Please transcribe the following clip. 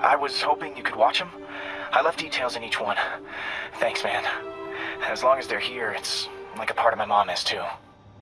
I was hoping you could watch them. I left details in each one. Thanks, man. As long as they're here, it's like a part of my mom is too.